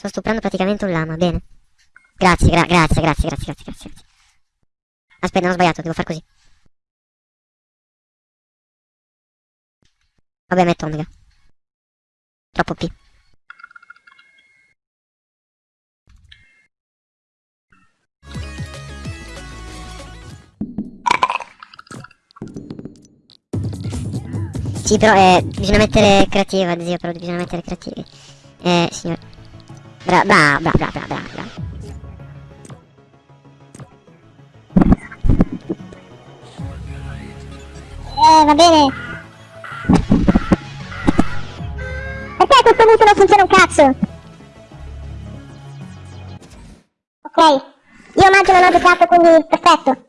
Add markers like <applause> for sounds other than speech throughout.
Sto stuprando praticamente un lama, bene. Grazie, gra grazie, grazie, grazie, grazie, grazie. Aspetta, non ho sbagliato, devo far così. Vabbè, metto omega. Troppo P. Sì, però eh, bisogna mettere creativa, zio, però bisogna mettere creativi. Eh, signor. Bra, bra, bra, bra, bra, bra, bra. Eh, va bene. Punto non funziona un cazzo? Ok. Io maggio non ho giocato, quindi perfetto.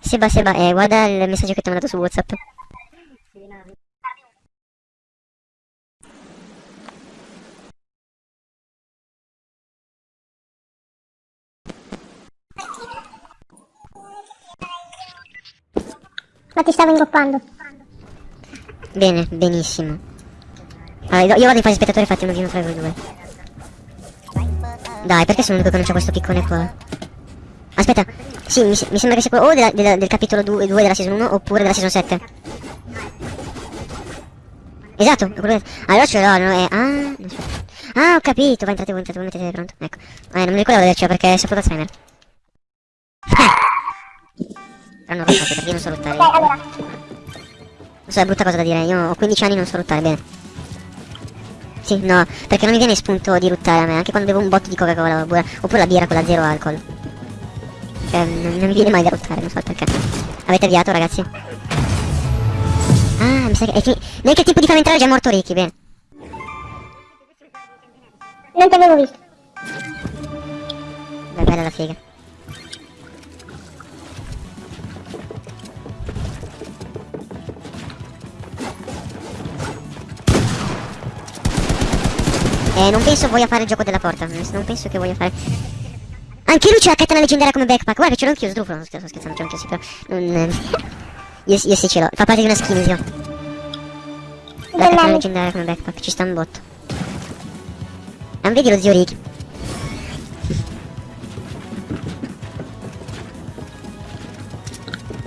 Seba, Seba, eh, guarda il messaggio che ti ho mandato su WhatsApp. Ma ti stavo ingoppando. Bene, benissimo. Allora, io vado in fase spettatore, fate uno giro tra voi due. Dai, perché sono l'unico che non c'ha questo piccone qua? Aspetta, sì, mi, mi sembra che sia quello o della, della, del capitolo 2, 2 della season 1 oppure della season 7. Esatto. Allora ce l'ho, no, è... Ah. Ah, ho capito, vai entrate voi, entrate voi, mettete pronto. Ecco. Eh, non mi ricordavo di avercelo perché è saputo Alzheimer. Però non lo so, perché io non so lottare. Ok, allora. Non so, è brutta cosa da dire, io ho 15 anni e non so bene. Sì, no, perché non mi viene spunto di ruttare a me, anche quando bevo un botto di Coca-Cola oppure, oppure la birra con la zero alcol. Cioè, non, non mi viene mai da ruttare, non so il perché. Avete avviato, ragazzi? Ah, mi sa che... È. Neanche il tipo di far entrare è già morto Ricky, bene. Non ti avevo visto. Beh, bella la figa. Eh, non penso voglia fare il gioco della porta. Non penso che voglia fare... Anche lui c'è la katana leggendaria come backpack. Guarda che ce l'ho anch'io, sdrufolo. Non sto scherzando, ce l'ho anch'io, sì, però... Non... io, io sì ce l'ho. Fa parte di una skin, zio. La katana leggendaria come backpack. Ci sta un botto. Non vedi lo zio Ricky?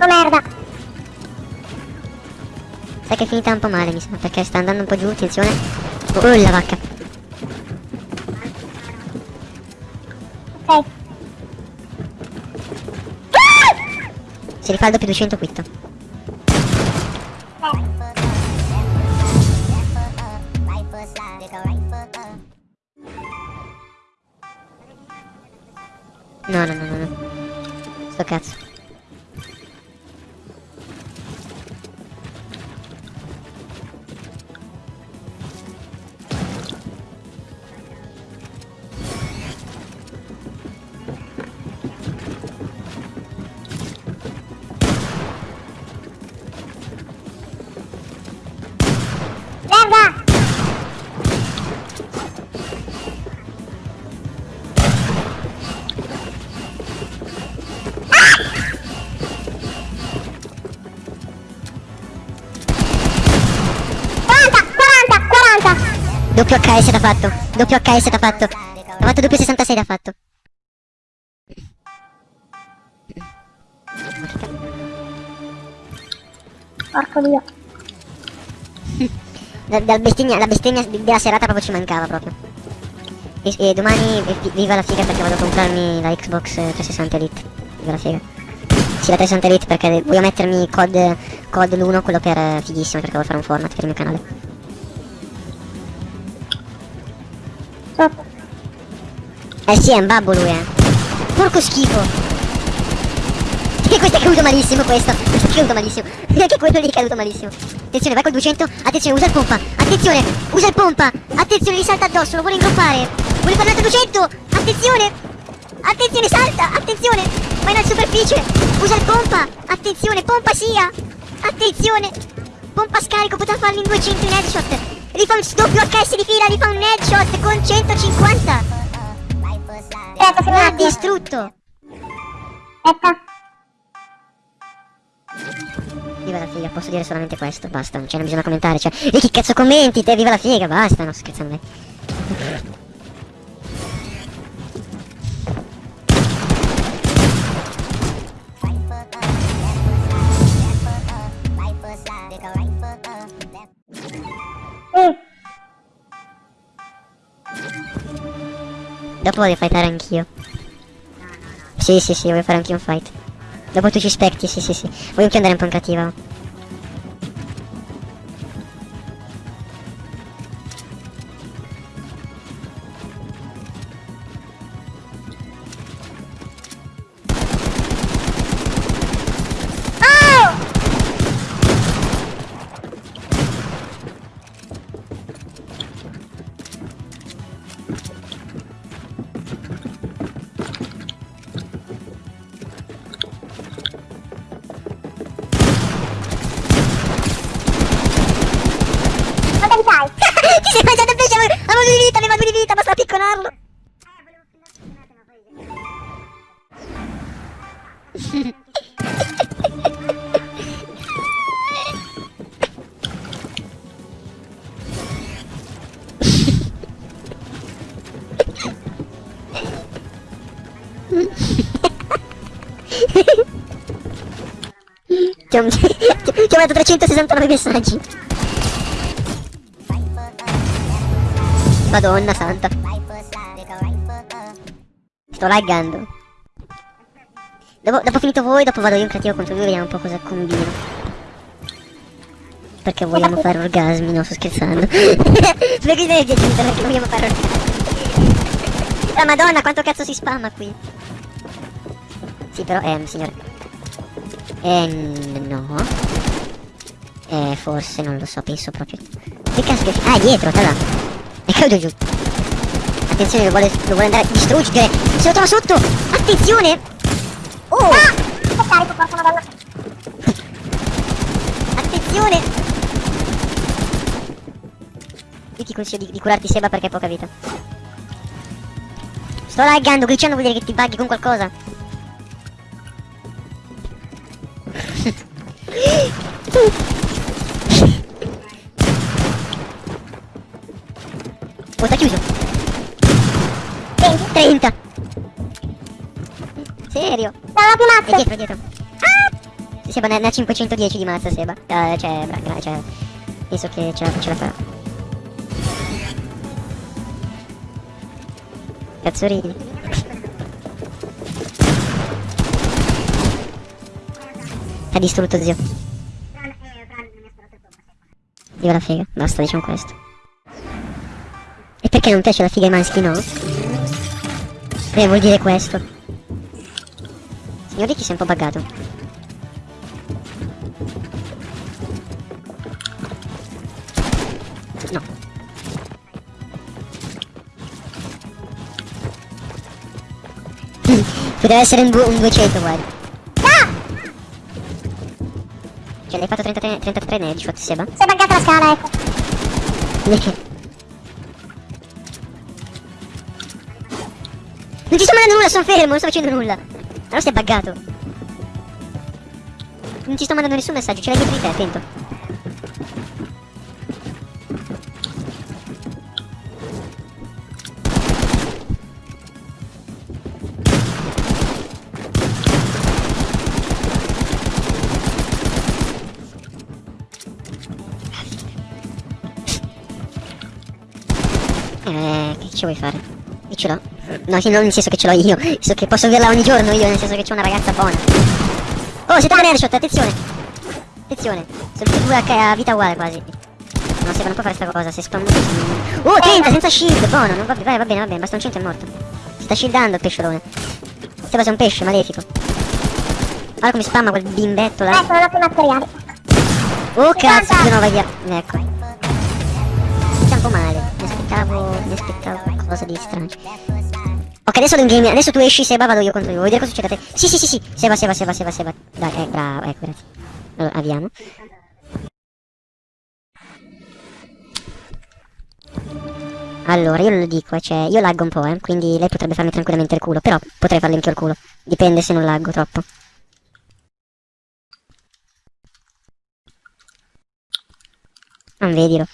Oh merda. Sai che è finita un po' male, mi sa, perché sta andando un po' giù, attenzione. Oh, la vacca. Ok. Si rifà doppio 200 quitto. No, no, no, no, no. Sto cazzo. Doppio HS da fatto. Doppio HS da fatto. Ha fatto doppio 66 da fatto. Porco dio. Dal bestemmia, la bestemmia della serata proprio ci mancava proprio. E, e domani vi- viva la figa perché vado a comprarmi la Xbox eh, 360 Elite. Viva la figa. Sì, la 360 Elite perché voglio mettermi COD, COD l'1, quello per eh, fighissimo perché voglio fare un format per il mio canale. Eh sì, è un babbo lui, eh. Porco schifo. E questo è caduto malissimo questo. Questo è caduto malissimo. <laughs> Anche quello lì è caduto malissimo. Attenzione, vai col 200. Attenzione, usa il pompa. Attenzione, usa il pompa. Attenzione, gli salta addosso, lo vuole ingroppare. Vuole fare l'altro 200. Attenzione. Attenzione, salta! Attenzione! Vai in superficie! Usa il pompa! Attenzione, pompa sia! Attenzione! Pompa scarico, poteva farlo in 200 in headshot! Rifà un doppio HS di fila, rifà un headshot con 150! Aspetta, Mi ha distrutto! Aspetta. Viva la figa, posso dire solamente questo, basta, non c'è non bisogna commentare, cioè, e chi cazzo commenti, te, viva la figa, basta, no, scherzando Dopo voglio fightare anch'io. Sì, sì, sì, voglio fare anch'io un fight. Dopo tu ci specti, sì, sì, sì. Voglio anche andare un po' in cattiva. Ti ho, ti ho mandato 369 messaggi. Madonna santa. Sto laggando. Dopo, dopo finito voi, dopo vado io in creativo contro lui, vediamo un po' cosa combino. Perché vogliamo fare orgasmi, no, sto scherzando. Spiego idee di aggiungere perché vogliamo fare orgasmi. La madonna, quanto cazzo si spamma qui. Sì, però, ehm, signore. Eh, no. Eh, forse, non lo so, penso proprio. Che che... Ah, è dietro, là. È caduto giù. Attenzione, lo vuole, lo vuole andare a distruggere. Se lo trova sotto! Attenzione! Oh! Che carico, porca madonna. Attenzione! Io ti consiglio di, di curarti Seba perché hai poca vita. Sto laggando, glitchando vuol dire che ti bughi con qualcosa. Serio? Ho più È mazze. dietro, dietro. Ah! Seba ne ha 510 di mazza Seba. Eh, cioè, bra, cioè, penso che ce la, ce la farà. Cazzo ridi? Ha distrutto zio. Viva la figa, basta diciamo questo. E perché non piace la figa ai maschi, no? Eh, vuol dire questo. Signor Ricky si è un po' buggato. No. Poteva essere un, un 200, guarda. Ah! Cioè, l'hai fatto 33, 33 ne headshot, Seba? Si è buggata la scala, ecco. Perché? Non ti sto mandando nulla, sono fermo, non sto facendo nulla. Allora sei buggato. Non ti sto mandando nessun messaggio, ce l'hai dietro di te, attento. Eh, che ci vuoi fare? Io ce l'ho. No, sì, non nel senso che ce l'ho io. Nel senso che posso averla ogni giorno io, nel senso che c'ho una ragazza buona. Oh, siete una headshot, attenzione! Attenzione, sono tutti due a, vita uguale quasi. No, se non può fare sta cosa, se spammo. Oh, 30 senza shield, buono, non va, vai, va bene, va bene, basta un 100 è morto. Si sta shieldando il pesciolone. Sembra sei un pesce malefico. Guarda come spamma quel bimbetto là. Ecco, non ho più materiali. Oh cazzo, di nuovo via. Ecco. Sta un po' male. Mi aspettavo. Mi aspettavo qualcosa di strano. Ok, adesso in game, adesso tu esci, Seba, vado io contro io. Vuoi vedere cosa succede a te? Sì, sì, sì, sì. Seba, Seba, Seba, Seba, Seba. Dai, eh, bravo, ecco, grazie. Allora, avviamo. Allora, io lo dico, eh, cioè, io laggo un po', eh, quindi lei potrebbe farmi tranquillamente il culo, però potrei farle anche il culo. Dipende se non laggo troppo. Non vedilo.